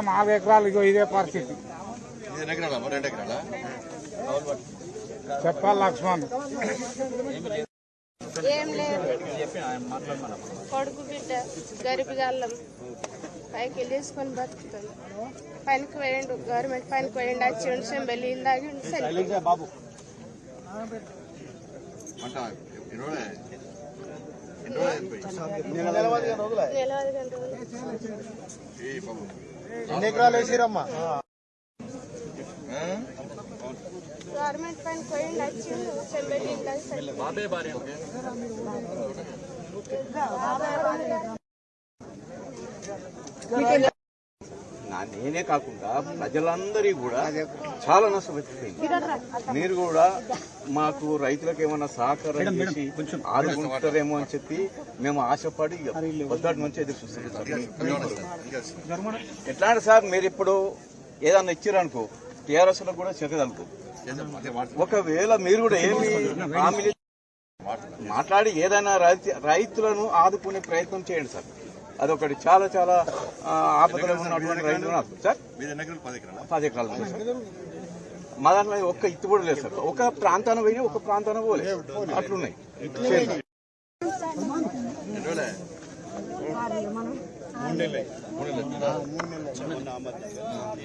నాలుగు ఎకరాలు ఇగో ఇదే పరిస్థితి. చెప్పాలి లక్ష్మణ్. ఏం లేదు. కొడుకు బిడ్డ గరిబిగాళ్ళం పైకి వెళ్ళేసుకొని బతుకుతుంది. పనికి పోయిండు గవర్నమెంట్ పనికి పోయిండు వచ్చి ఉండి సెంబెల్లి ఇందాగి ఉండి ఎన్ని ఎకరాలు వేసిరమ్మా? గవర్నమెంట్ పనికి పోయిండు వచ్చి సెంబెల్లి ఇందాగి చనిపోయిండు. నా నేనే కాకుండా ప్రజలందరి కూడా చాలా నష్టపోయింది. మీరు కూడా మాకు రైతులకు ఏమన్నా సహకారం చేసి ఆదుకుంటారేమో అని చెప్పి మేము ఆశపడి పొద్దుటి నుంచి ఎదురు చూస్తున్నాం. ఎట్లా అంటే సార్ మీరు ఇప్పుడు ఏదన్నా ఇచ్చారనుకో టీఆర్ఎస్లో కూడా చెక్కదనుకో ఒకవేళ మీరు కూడా ఏమి హామీలు మాట్లాడి ఏదైనా రైతు రైతులను ఆదుకునే ప్రయత్నం చేయండి సార్. అదొకటి. చాలా చాలా ఆపదలో ఉన్నటువంటి రైతులు నాకు సార్? పది ఎకరాలా. మా దాంట్లో ఒక్క ఇత్తు కూడా లేదు సార్. ఒక ప్రాంతాన పోయి ఒక ప్రాంతాన పోలే. అట్లున్నాయి.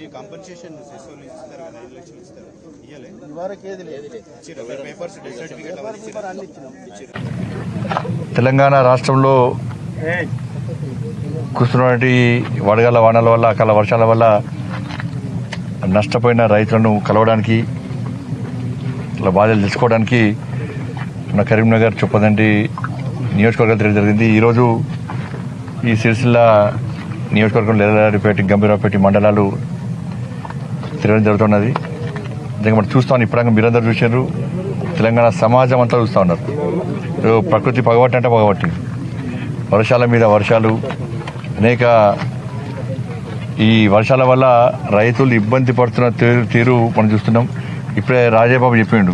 ఈ కాంపన్సేషన్ ఇస్తారు కదా ఐదు లక్షలు ఇస్తారు. తెలంగాణ రాష్ట్రంలో కురుస్తున్నటువంటి వడగల వానల వల్ల అకాల వర్షాల వల్ల నష్టపోయిన రైతులను కలవడానికి ఇట్లా బాధలు తెలుసుకోవడానికి మన కరీంనగర్ చొప్పదండి నియోజకవర్గం తిరగడం జరిగింది. ఈరోజు ఈ సిరిసిల్ల నియోజకవర్గం లేలారిపేట గంభీరాపేట మండలాలు తిరగడం జరుగుతున్నది. నిజంగా మనం చూస్తాం ఇప్పుడు మీరందరూ చూశారు తెలంగాణ సమాజం అంతా చూస్తూ ఉన్నారు. ఇప్పుడు ప్రకృతి పగబట్టి అంటే పగబట్టింది వర్షాల మీద వర్షాలు అనేక ఈ వర్షాల వల్ల రైతులు ఇబ్బంది పడుతున్న తీరు తీరు మనం చూస్తున్నాం. ఇప్పుడే రాజాబాబు చెప్పిండు.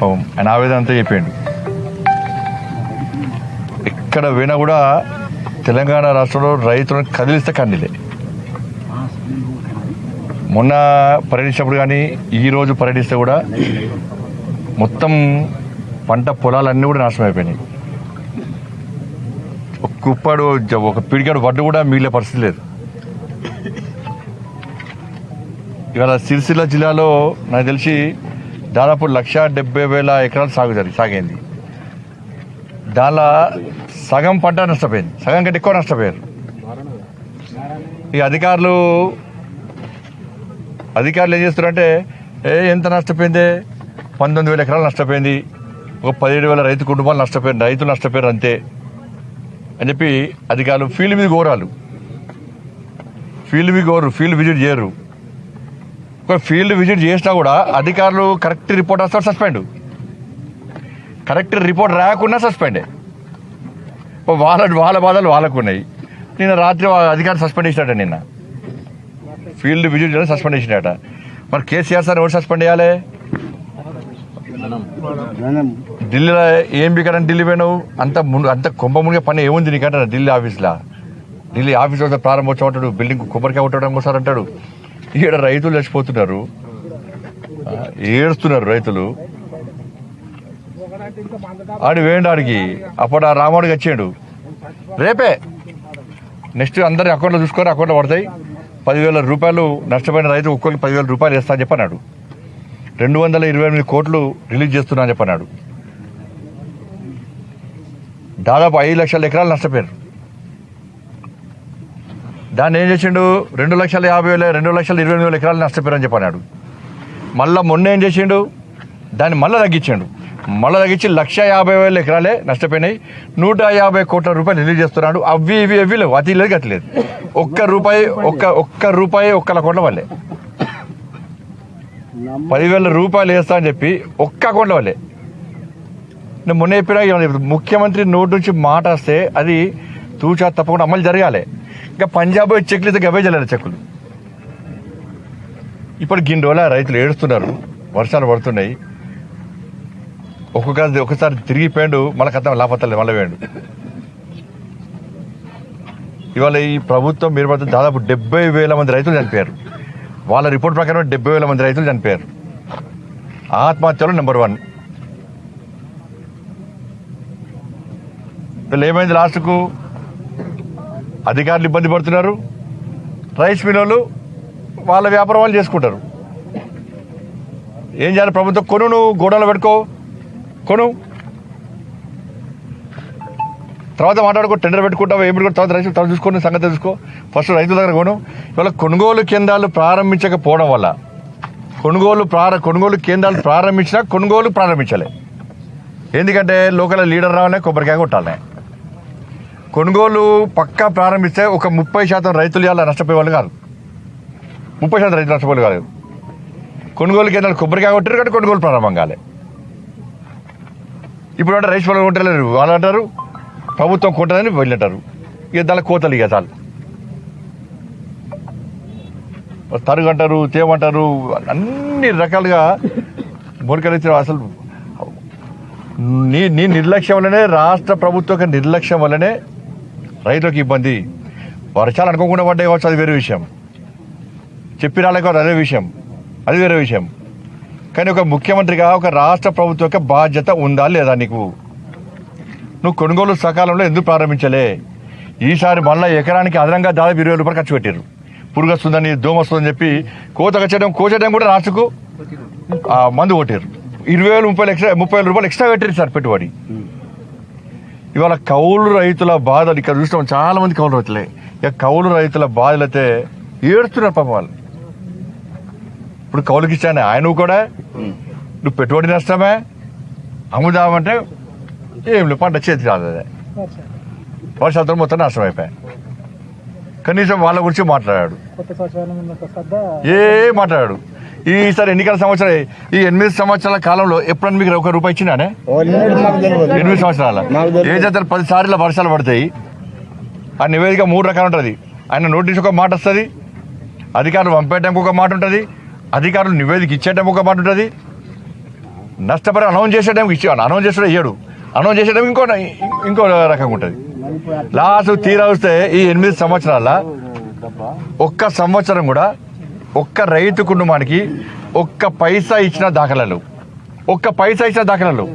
పాపం ఆయన ఆవేదన అంతా చెప్పిండు. ఎక్కడ పోయినా కూడా తెలంగాణ రాష్ట్రంలో రైతులను కదిలిస్తే కండిలే మొన్న పర్యటించినప్పుడు కానీ ఈ రోజు పర్యటిస్తే కూడా మొత్తం పంట పొలాలన్నీ కూడా నాశనం అయిపోయినాయి. ఒక కుప్పాడు ఒక పిడికాడు వడ్డు కూడా మిగిలే పరిస్థితి లేదు. ఇవాళ సిరిసిల్ల జిల్లాలో నాకు తెలిసి దాదాపు లక్ష డెబ్బై వేల ఎకరాలు సాగు జరిగి సాగింది. దానిలో సగం పంట నష్టపోయింది. సగం కంటే ఎక్కువ నష్టపోయారు. ఈ అధికారులు అధికారులు ఏం చేస్తారంటే ఏ ఎంత నష్టపోయింది? పంతొమ్మిది వేల ఎకరాలు నష్టపోయింది. ఒక పదిహేడు వేల రైతు కుటుంబాలు నష్టపోయారు. రైతులు నష్టపోయారు అంతే. అని చెప్పి అధికారులు ఫీల్డ్ మీద కోరాలు ఫీల్డ్ మీద కోరు ఫీల్డ్ విజిట్ చేయరు. ఒక ఫీల్డ్ విజిట్ చేసినా కూడా అధికారులు కరెక్ట్ రిపోర్ట్ వస్తారు సస్పెండ్. కరెక్ట్ రిపోర్ట్ రాకుండా సస్పెండే. వాళ్ళ వాళ్ళ బాధలు వాళ్ళకు ఉన్నాయి నిన్న రాత్రి అధికారులు అధికారి సస్పెండ్ చేసినట నిన్న. ఫీల్డ్ విజిట్ చేయడం సస్పెండ్ చేసినట. మరి కేసీఆర్ సార్ ఎవరు సస్పెండ్ చేయాలి? ఢిల్లీలో ఏం బికారని ఢిల్లీ పోయినావు? అంత మును అంత కుంభ మునిగే పని ఏముంది నీకంటే ఢిల్లీ ఆఫీస్లో? ఢిల్లీ ఆఫీస్ వస్తే ప్రారంభోత్సవం అంటాడు బిల్డింగ్ కొబ్బరికాయ కొట్టడం కోసం అంటాడు. ఈడ రైతులు చచ్చిపోతున్నారు. ఏడుస్తున్నారు రైతులు. ఆడి వేయండి ఆడికి. అప్పుడు ఆ రాముడికి వచ్చాడు రేపే. నెక్స్ట్ అందరి అకౌంట్లో చూసుకొని అకౌంట్లో పడతాయి. పదివేల రూపాయలు నష్టపోయిన రైతు ఒక్కొక్కరికి పదివేల రూపాయలు వేస్తా అని చెప్పన్నాడు. రెండు వందల ఇరవై ఎనిమిది కోట్లు రిలీజ్ చేస్తున్నా అని చెప్పన్నాడు. దాదాపు ఐదు లక్షల ఎకరాలు నష్టపోయారు. దాన్ని ఏం చేసిండు? రెండు లక్షల యాభై వేల రెండు లక్షల ఇరవై ఎనిమిది వేల ఎకరాలు నష్టపోయారని చెప్పన్నాడు. మళ్ళా మొన్న ఏం చేసిండు? దాన్ని మళ్ళీ తగ్గించాడు. మళ్ళీ తగ్గించి లక్ష యాభై వేల ఎకరాలే నష్టపోయినాయి. నూట యాభై కోట్ల రూపాయలు రిలీజ్ చేస్తున్నాడు. అవి ఇవి అవి లేవు. అతి లేదు గతి లేదు. ఒక్క రూపాయి ఒక్క ఒక్క రూపాయి ఒక్కల కోట్ల వల్లే. పదివేల రూపాయలు వేస్తా అని చెప్పి ఒక్క అకౌంట్ వాళ్ళే. నేను మొన్న చెప్పినా ముఖ్యమంత్రి నోటి నుంచి మాట వస్తే అది తూచా తప్పకుండా అమలు జరగాలి. ఇంకా పంజాబ్ చెక్లు అయితే గవే జల్లరు చెక్కులు. ఇప్పుడు గిన్ని రోజుల రైతులు ఏడుస్తున్నారు. వర్షాలు పడుతున్నాయి. ఒక్కొక్క ఒకసారి తిరిగిపోయాడు మళ్ళీ కథ లాపత్తలేదు మళ్ళీ వేయండు ఇవాళ ఈ ప్రభుత్వం మీరు దాదాపు డెబ్బై వేల మంది రైతులు చనిపోయారు. వాళ్ళ రిపోర్ట్ ప్రకారం డెబ్బై వేల మంది రైతులు చనిపోయారు. ఆత్మహత్యలు నెంబర్ వన్. వీళ్ళు ఏమైంది లాస్ట్కు? అధికారులు ఇబ్బంది పడుతున్నారు. రైస్ మిల్లులు వాళ్ళ వ్యాపారం వాళ్ళు చేసుకుంటారు. ఏం చేయాలి ప్రభుత్వం? కొను నువ్వు గోడౌన్లో పెట్టుకో. కొను. తర్వాత మాట్లాడుకో టెండర్ పెట్టుకుంటావు ఏం కూడా తర్వాత రైతులు తర్వాత చూసుకొని సంగతి చూసుకో ఫస్ట్ రైతుల దగ్గర కొను ఇవాళ కొనుగోలు కేంద్రాలు ప్రారంభించకపోవడం వల్ల కొనుగోలు ప్రార కొనుగోలు కేంద్రాలు ప్రారంభించినా కొనుగోలు ప్రారంభించాలి. ఎందుకంటే లోకల్ లీడర్ రావాలనే కొబ్బరికాయ కొట్టాలనే. కొనుగోలు పక్కా ప్రారంభిస్తే ఒక ముప్పై శాతం రైతులు ఇలా నష్టపోయే వాళ్ళు కాదు. ముప్పై శాతం రైతులు నష్టపోయే కాదు కొనుగోలు కేంద్రాలు కొబ్బరికాయ కొట్టారు కానీ కొనుగోలు ప్రారంభం కాలే. ఇప్పుడు అంటే రైస్ వాళ్ళు కొట్టలేరు. వాళ్ళు అంటారు ప్రభుత్వం కొంటుందని వెళ్ళటారు ఇక దాని కోతలు ఇక చాలు. తరుగు అంటారు తేమంటారు అన్ని రకాలుగా బొరికలు అసలు నీ నీ నిర్లక్ష్యం వల్లనే రాష్ట్ర ప్రభుత్వ నిర్లక్ష్యం వల్లనే రైతులకు ఇబ్బంది. వర్షాలు అనుకోకుండా పడ్డాయి కావచ్చు అది వేరే విషయం. చెప్పి రాలే కావచ్చు అదే విషయం. అది వేరే విషయం. కానీ ఒక ముఖ్యమంత్రిగా ఒక రాష్ట్ర ప్రభుత్వం యొక్క బాధ్యత ఉందా లేదా నీకు? నువ్వు కొనుగోలు సకాలంలో ఎందుకు ప్రారంభించలే? ఈసారి మళ్ళీ ఎకరానికి అదనంగా దాదాపు ఇరవై రూపాయలు ఖర్చు పెట్టారు పురుగు వస్తుందని దోమ వస్తుందని చెప్పి కోత కచ్చడం కోచడం కూడా రాష్ట్రకు ఆ, మందు కొట్టారు ఇరవై వేలు ముప్పై ఎక్స్ట్రా ముప్పై వేల రూపాయలు ఎక్స్ట్రా పెట్టారు సార్ పెట్టుబడి. ఇవాళ కౌలు రైతుల బాధలు ఇక్కడ చూస్తాం చాలా మంది కౌలు రైతులే. ఇక కౌలు రైతుల బాధలు అయితే ఏడుస్తున్నారు పాపం వాళ్ళు. ఇప్పుడు కౌలుకి ఇచ్చాను ఆయన కూడా నువ్వు పెట్టుబడి నష్టమే. అమ్ముదామంటే ఏం లేదు పంట చేతి రాదు అదే వర్షాలతో మొత్తం అయిపోయాయి. కనీసం వాళ్ళ గురించి మాట్లాడాడు. ఏ మాట్లాడాడు? ఈసారి ఎన్నికల సంవత్సరం ఈ ఎనిమిది సంవత్సరాల కాలంలో ఎప్పుడన్నా మీకు ఒక రూపాయి ఇచ్చినానే ఎనిమిది సంవత్సరాల ఏం చేస్తారు పది సార్లు వర్షాలు పడతాయి? ఆ నివేదిక మూడు రకాలు ఉంటుంది. ఆయన నోటీస్ ఒక మాట వస్తుంది అధికారులు పంపేయడానికి ఒక మాట ఉంటుంది అధికారులు నివేదిక ఇచ్చేయడానికి ఒక మాట ఉంటుంది. నష్టపరి అనౌన్స్ చేసేయడానికి ఇచ్చే అనౌన్స్ చేసేటప్పుడు ఇయ్యడు. అనౌన్స్ చేసేటప్పుడు ఇంకో ఇంకో రకంగా ఉంటుంది. లాస్ట్ తీరా వస్తే ఈ ఎనిమిది సంవత్సరాల ఒక్క సంవత్సరం కూడా ఒక్క రైతు కుటుంబానికి ఒక్క పైసా ఇచ్చిన దాఖలాలు. ఒక్క పైసా ఇచ్చిన దాఖలాలు.